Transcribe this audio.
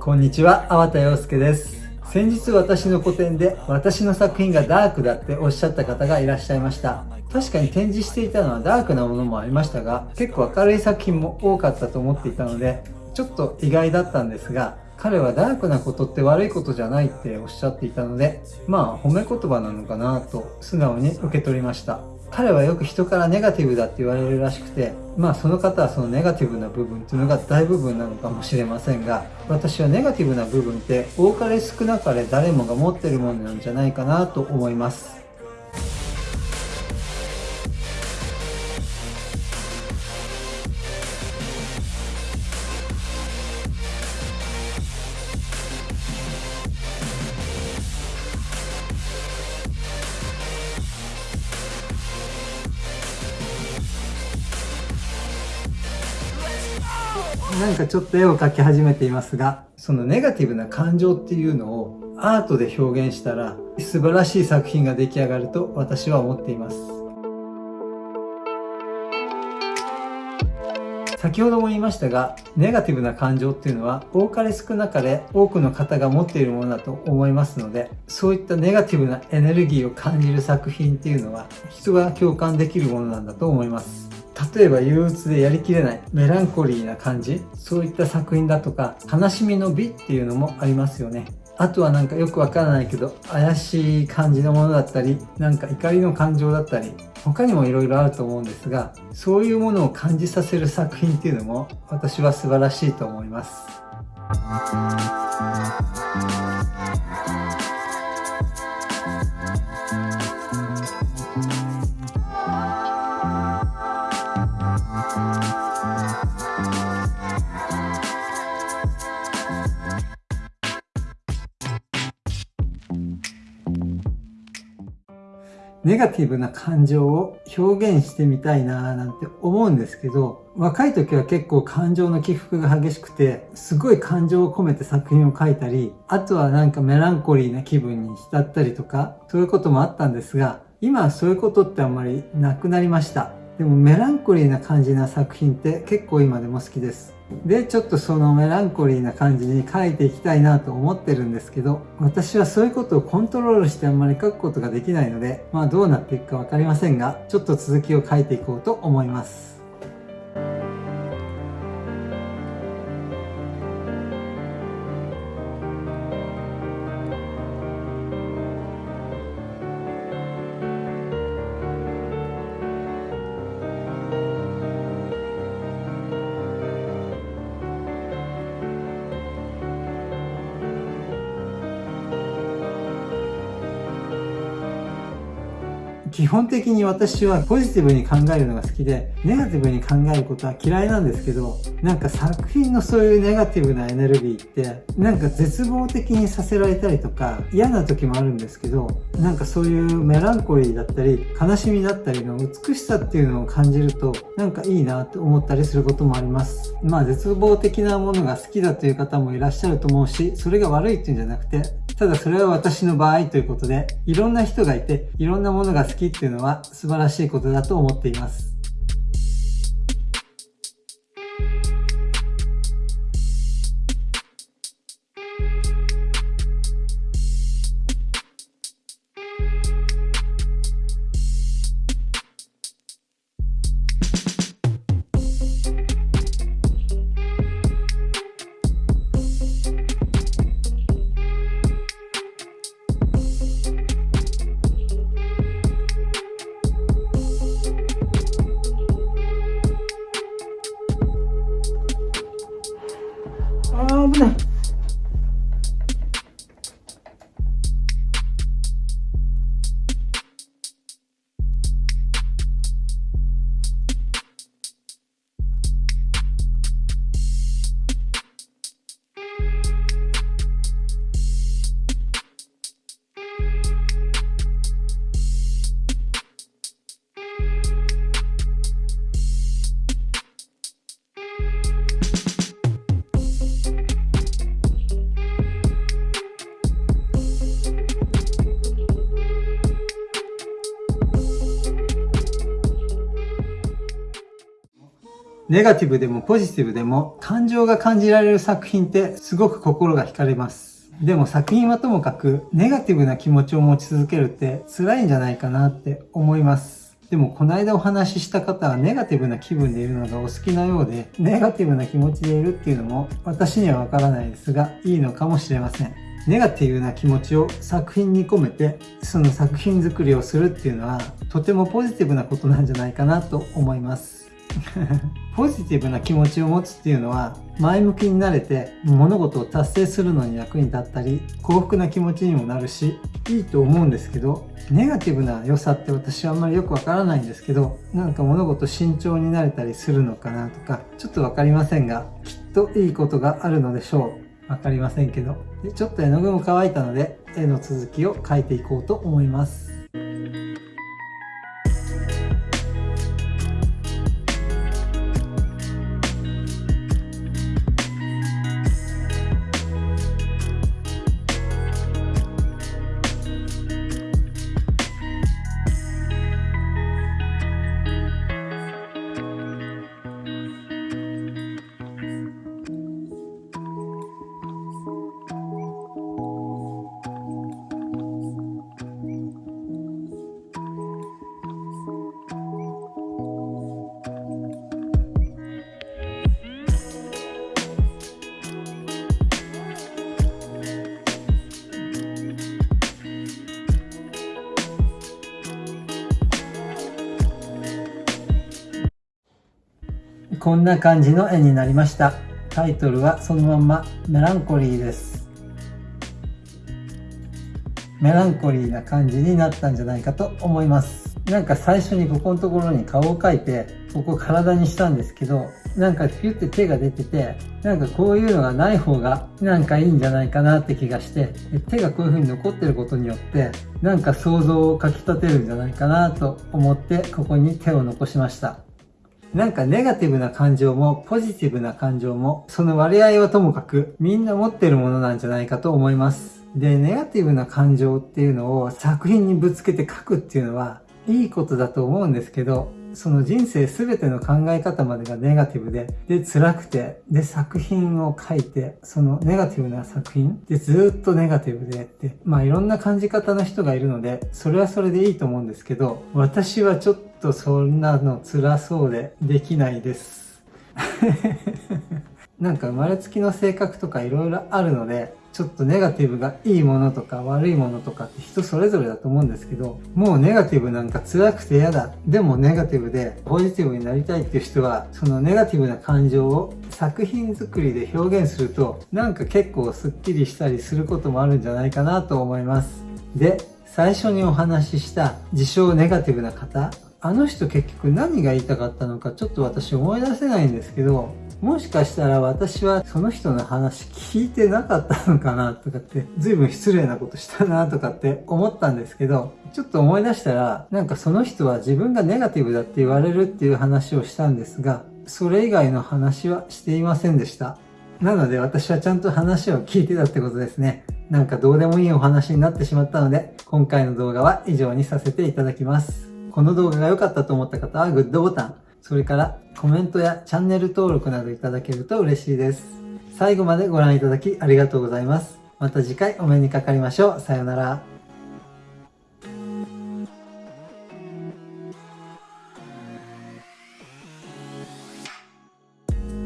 こんにちは、粟田洋介です。先日私の個展で私の作品がダークだっておっしゃった方がいらっしゃいました。確かに展示していたのはダークなものもありましたが、結構明るい作品も多かったと思っていたので、ちょっと意外だったんですが、彼はダークなことって悪いことじゃないっておっしゃっていたので、まあ褒め言葉なのかなと素直に受け取りました。彼はよく人からネガティブだって言われるらしくて、まあその方はそのネガティブな部分っていうのが大部分なのかもしれませんが、私はネガティブな部分って多かれ少なかれ誰もが持ってるものなんじゃないかなと思います。なんかちょっと絵を描き始めていますが、そのネガティブな感情っていうのをアートで表現したら素晴らしい作品が出来上がると私は思っています。先ほども言いましたが、ネガティブな感情っていうのは多かれ少なかれ多くの方が持っているものだと思いますので、そういったネガティブなエネルギーを感じる作品っていうのは人が共感できるものなんだと思います。例えば憂鬱でやりきれないメランコリーな感じそういった作品だとか悲しみの美っていうのもありますよね。あとはなんかよくわからないけど怪しい感じのものだったりなんか怒りの感情だったり他にも色々あると思うんですがそういうものを感じさせる作品っていうのも私は素晴らしいと思います。ネガティブな感情を表現してみたいなーなんて思うんですけど、若い時は結構感情の起伏が激しくて、すごい感情を込めて作品を書いたり、あとはなんかメランコリーな気分に浸ったりとか、そういうこともあったんですが、今はそういうことってあんまりなくなりました。でもメランコリーな感じな作品って結構今でも好きです。で、ちょっとそのメランコリーな感じに書いていきたいなと思ってるんですけど、私はそういうことをコントロールしてあんまり書くことができないので、まあどうなっていくか分かりませんが、ちょっと続きを書いていこうと思います。基本的に私はポジティブに考えるのが好きで、ネガティブに考えることは嫌いなんですけど、なんか作品のそういうネガティブなエネルギーって、なんか絶望的にさせられたりとか、嫌な時もあるんですけど、なんかそういうメランコリーだったり、悲しみだったりの美しさっていうのを感じると、なんかいいなと思ったりすることもあります。まあ絶望的なものが好きだという方もいらっしゃると思うし、それが悪いっていうんじゃなくて、ただそれは私の場合ということで、いろんな人がいて、いろんなものが好きっていうのは素晴らしいことだと思っています。危ない。ネガティブでもポジティブでも感情が感じられる作品ってすごく心が惹かれます。でも作品はともかくネガティブな気持ちを持ち続けるって辛いんじゃないかなって思います。でもこの間お話しした方はネガティブな気分でいるのがお好きなようで、ネガティブな気持ちでいるっていうのも私にはわからないですが、いいのかもしれません。ネガティブな気持ちを作品に込めてその作品作りをするっていうのはとてもポジティブなことなんじゃないかなと思います ポジティブな気持ちを持つっていうのは前向きになれて物事を達成するのに役に立ったり幸福な気持ちにもなるしいいと思うんですけどネガティブな良さって私はあんまりよくわからないんですけどなんか物事慎重になれたりするのかなとかちょっとわかりませんがきっといいことがあるのでしょう。わかりませんけど。でちょっと絵の具も乾いたので絵の続きを描いていこうと思います。こんな感じの絵になりました。タイトルはそのまんまメランコリーです。メランコリーな感じになったんじゃないかと思います。なんか最初にここのところに顔を描いて、ここ体にしたんですけど、なんかピュって手が出てて、なんかこういうのがない方がなんかいいんじゃないかなって気がして、手がこういう風に残ってることによって、なんか想像をかき立てるんじゃないかなと思って、ここに手を残しました。なんかネガティブな感情もポジティブな感情も、その割合はともかくみんな持ってるものなんじゃないかと思います。で、ネガティブな感情っていうのを作品にぶつけて書くっていうのは、いいことだと思うんですけど、その人生すべての考え方までがネガティブで、で、辛くて、で、作品を書いて、そのネガティブな作品でずっとネガティブでって、まあいろんな感じ方の人がいるので、それはそれでいいと思うんですけど、私はちょっとそんなの辛そうでできないです。なんか生まれつきの性格とか色々あるので、ちょっとネガティブがいいものとか悪いものとかって人それぞれだと思うんですけど、もうネガティブなんか辛くて嫌だ。でもネガティブでポジティブになりたいっていう人は、そのネガティブな感情を作品作りで表現すると、なんか結構スッキリしたりすることもあるんじゃないかなと思います。で、最初にお話しした自称ネガティブな方、あの人結局何が言いたかったのかちょっと私思い出せないんですけど、もしかしたら私はその人の話聞いてなかったのかなとかって、随分失礼なことしたなとかって思ったんですけど、ちょっと思い出したら、なんかその人は自分がネガティブだって言われるっていう話をしたんですが、それ以外の話はしていませんでした。なので私はちゃんと話を聞いてたってことですね。なんかどうでもいいお話になってしまったので、今回の動画は以上にさせていただきます。この動画が良かったと思った方はグッドボタン、それからコメントやチャンネル登録などいただけると嬉しいです。最後までご覧いただきありがとうございます。また次回お目にかかりましょう。さようなら。